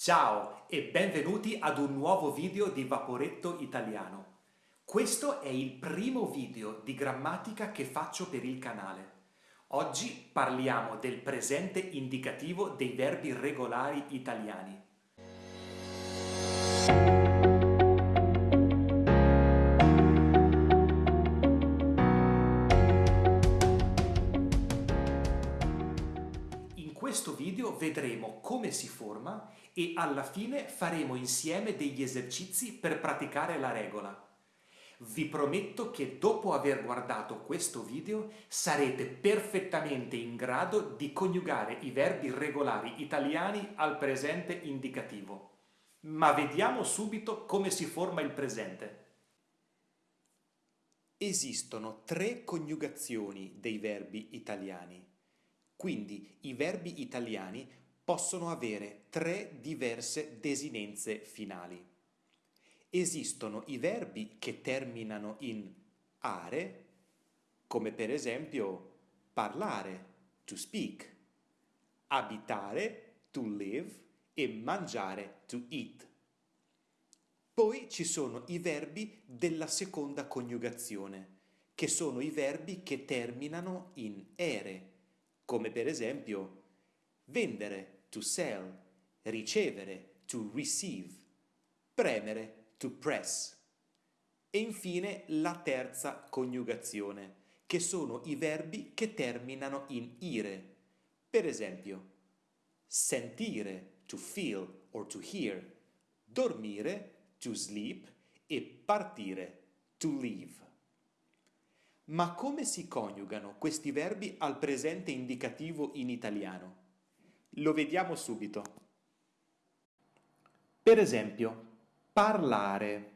Ciao e benvenuti ad un nuovo video di Vaporetto Italiano. Questo è il primo video di grammatica che faccio per il canale. Oggi parliamo del presente indicativo dei verbi regolari italiani. Questo video vedremo come si forma e alla fine faremo insieme degli esercizi per praticare la regola. Vi prometto che dopo aver guardato questo video sarete perfettamente in grado di coniugare i verbi regolari italiani al presente indicativo. Ma vediamo subito come si forma il presente. Esistono tre coniugazioni dei verbi italiani. Quindi i verbi italiani possono avere tre diverse desinenze finali. Esistono i verbi che terminano in are, come per esempio parlare, to speak, abitare, to live e mangiare, to eat. Poi ci sono i verbi della seconda coniugazione, che sono i verbi che terminano in ere, come per esempio vendere, to sell, ricevere, to receive, premere, to press. E infine la terza coniugazione, che sono i verbi che terminano in ire. Per esempio, sentire, to feel or to hear, dormire, to sleep e partire, to leave. Ma come si coniugano questi verbi al presente indicativo in italiano? Lo vediamo subito. Per esempio, parlare.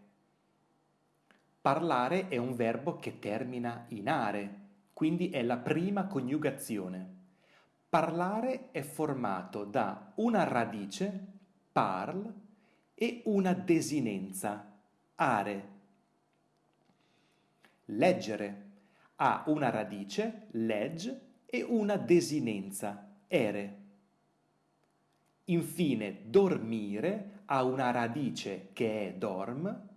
Parlare è un verbo che termina in are, quindi è la prima coniugazione. Parlare è formato da una radice, parl, e una desinenza, are. Leggere ha una radice, legge, e una desinenza, ere. Infine, dormire ha una radice che è dorm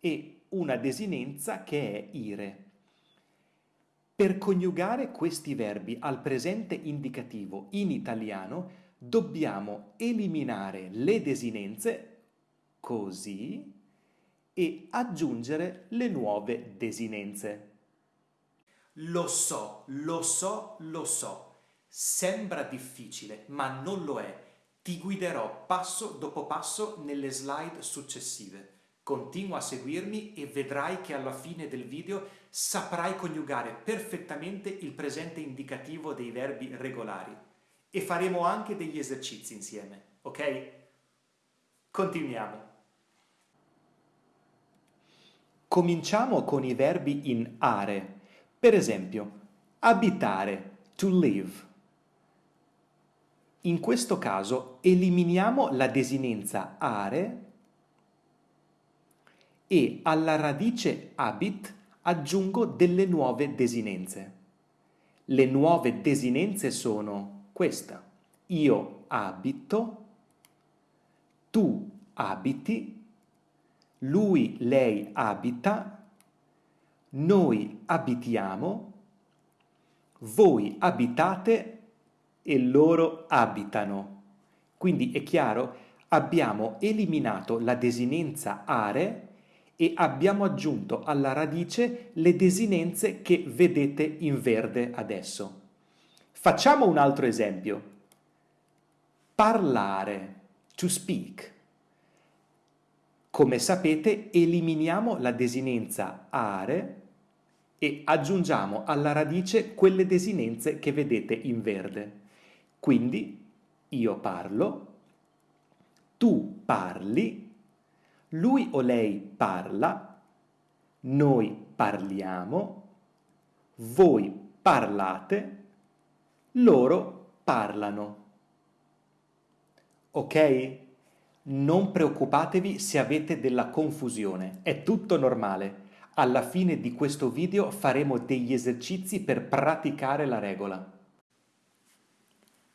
e una desinenza che è ire. Per coniugare questi verbi al presente indicativo in italiano dobbiamo eliminare le desinenze così e aggiungere le nuove desinenze. Lo so, lo so, lo so. Sembra difficile, ma non lo è. Ti guiderò passo dopo passo nelle slide successive. Continua a seguirmi e vedrai che alla fine del video saprai coniugare perfettamente il presente indicativo dei verbi regolari. E faremo anche degli esercizi insieme, ok? Continuiamo. Cominciamo con i verbi in are. Per esempio, abitare, to live. In questo caso eliminiamo la desinenza are e alla radice habit aggiungo delle nuove desinenze. Le nuove desinenze sono questa. Io abito, tu abiti, lui, lei abita, noi abitiamo, voi abitate e loro abitano. Quindi è chiaro, abbiamo eliminato la desinenza are e abbiamo aggiunto alla radice le desinenze che vedete in verde adesso. Facciamo un altro esempio. Parlare, to speak. Come sapete eliminiamo la desinenza are e aggiungiamo alla radice quelle desinenze che vedete in verde. Quindi io parlo, tu parli, lui o lei parla, noi parliamo, voi parlate, loro parlano. Ok? Non preoccupatevi se avete della confusione, è tutto normale. Alla fine di questo video faremo degli esercizi per praticare la regola.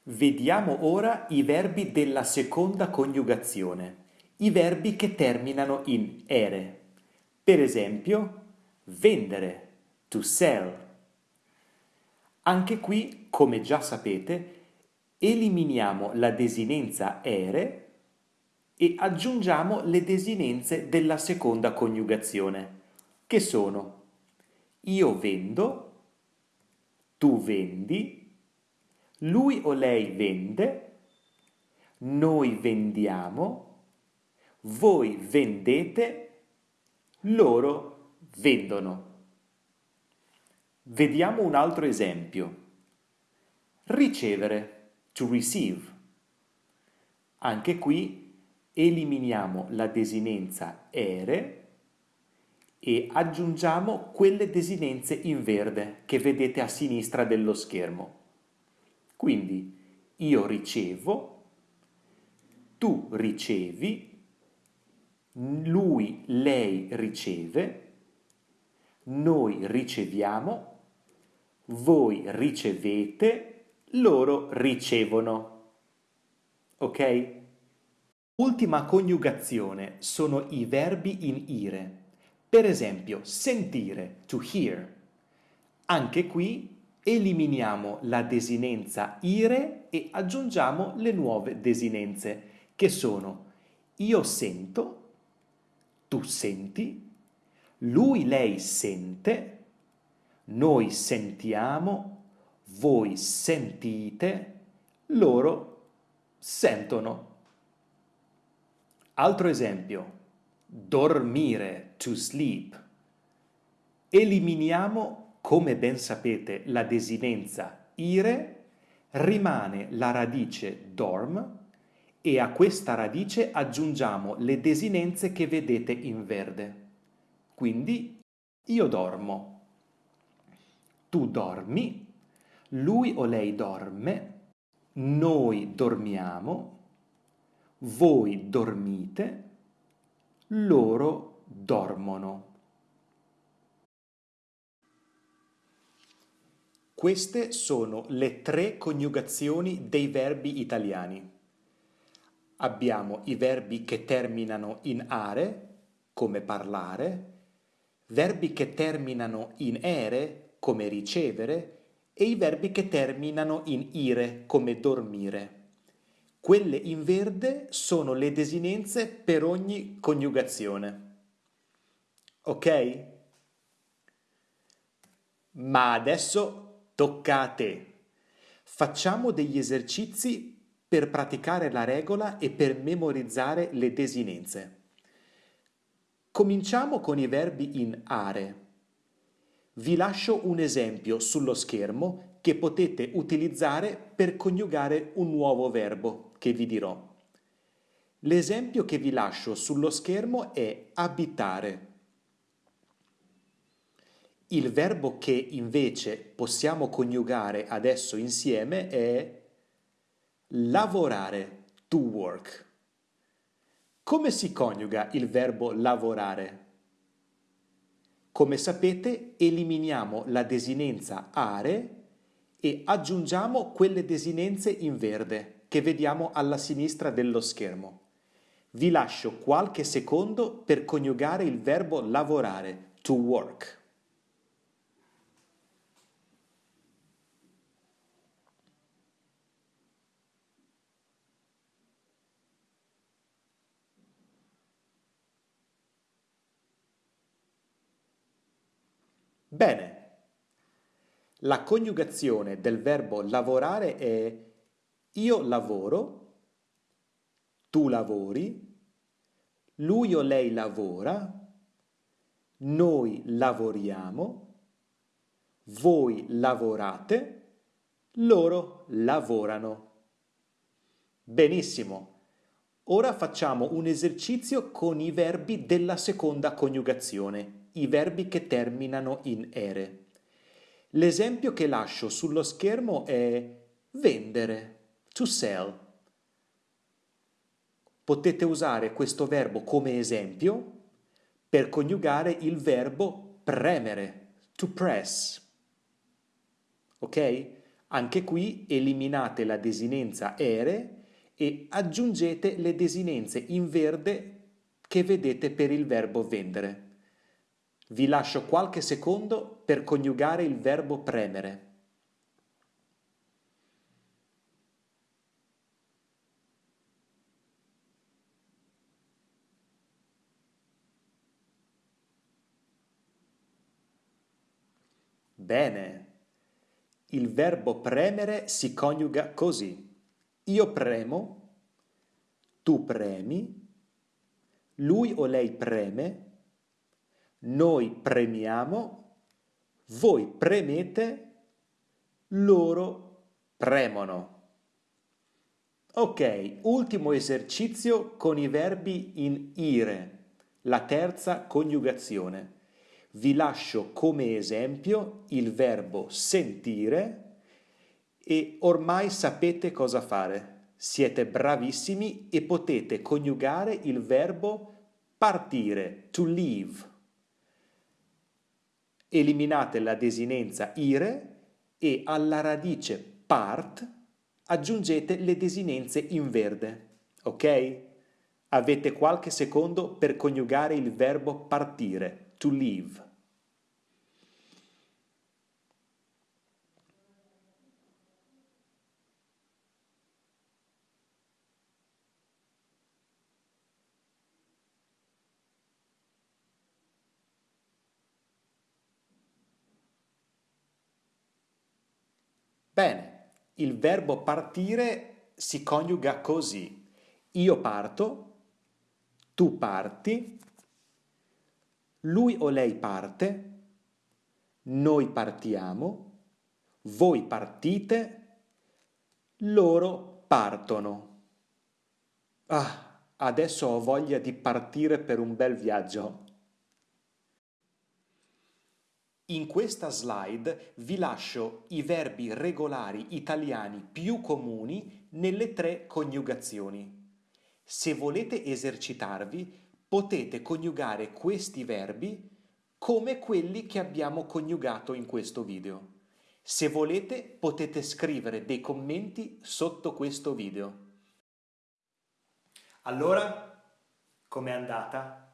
Vediamo ora i verbi della seconda coniugazione, i verbi che terminano in ere. Per esempio, vendere, to sell. Anche qui, come già sapete, eliminiamo la desinenza ere e aggiungiamo le desinenze della seconda coniugazione, che sono io vendo, tu vendi, lui o lei vende, noi vendiamo, voi vendete, loro vendono. Vediamo un altro esempio. Ricevere, to receive. Anche qui eliminiamo la desinenza ere e aggiungiamo quelle desinenze in verde che vedete a sinistra dello schermo. Quindi io ricevo, tu ricevi, lui, lei riceve, noi riceviamo, voi ricevete, loro ricevono. Ok? Ultima coniugazione sono i verbi in ire. Per esempio, sentire, to hear. Anche qui eliminiamo la desinenza ire e aggiungiamo le nuove desinenze, che sono io sento, tu senti, lui, lei sente, noi sentiamo, voi sentite, loro sentono. Altro esempio, dormire, to sleep. Eliminiamo come ben sapete la desinenza ire, rimane la radice dorm e a questa radice aggiungiamo le desinenze che vedete in verde. Quindi io dormo, tu dormi, lui o lei dorme, noi dormiamo, voi dormite, loro dormono. Queste sono le tre coniugazioni dei verbi italiani. Abbiamo i verbi che terminano in are, come parlare, verbi che terminano in ere, come ricevere, e i verbi che terminano in ire, come dormire. Quelle in verde sono le desinenze per ogni coniugazione. Ok? Ma adesso Tocca a te. Facciamo degli esercizi per praticare la regola e per memorizzare le desinenze. Cominciamo con i verbi in are. Vi lascio un esempio sullo schermo che potete utilizzare per coniugare un nuovo verbo che vi dirò. L'esempio che vi lascio sullo schermo è abitare. Il verbo che invece possiamo coniugare adesso insieme è lavorare, to work. Come si coniuga il verbo lavorare? Come sapete eliminiamo la desinenza are e aggiungiamo quelle desinenze in verde che vediamo alla sinistra dello schermo. Vi lascio qualche secondo per coniugare il verbo lavorare, to work. Bene, la coniugazione del verbo lavorare è io lavoro, tu lavori, lui o lei lavora, noi lavoriamo, voi lavorate, loro lavorano. Benissimo. Ora facciamo un esercizio con i verbi della seconda coniugazione i verbi che terminano in ere. L'esempio che lascio sullo schermo è vendere, to sell. Potete usare questo verbo come esempio per coniugare il verbo premere, to press. Ok? Anche qui eliminate la desinenza ere e aggiungete le desinenze in verde che vedete per il verbo vendere. Vi lascio qualche secondo per coniugare il verbo premere. Bene. Il verbo premere si coniuga così. Io premo, tu premi, lui o lei preme, noi premiamo, voi premete, loro premono. Ok, ultimo esercizio con i verbi in ire, la terza coniugazione. Vi lascio come esempio il verbo sentire e ormai sapete cosa fare. Siete bravissimi e potete coniugare il verbo partire, to leave. Eliminate la desinenza ire e alla radice part aggiungete le desinenze in verde, ok? Avete qualche secondo per coniugare il verbo partire to leave. Bene, il verbo partire si coniuga così. Io parto, tu parti, lui o lei parte, noi partiamo, voi partite, loro partono. Ah, adesso ho voglia di partire per un bel viaggio. In questa slide vi lascio i verbi regolari italiani più comuni nelle tre coniugazioni. Se volete esercitarvi, potete coniugare questi verbi come quelli che abbiamo coniugato in questo video. Se volete potete scrivere dei commenti sotto questo video. Allora, com'è andata?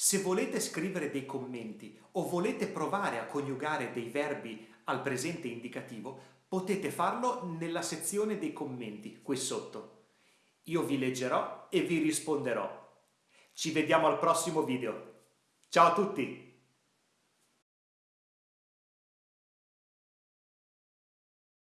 Se volete scrivere dei commenti o volete provare a coniugare dei verbi al presente indicativo, potete farlo nella sezione dei commenti qui sotto. Io vi leggerò e vi risponderò. Ci vediamo al prossimo video. Ciao a tutti!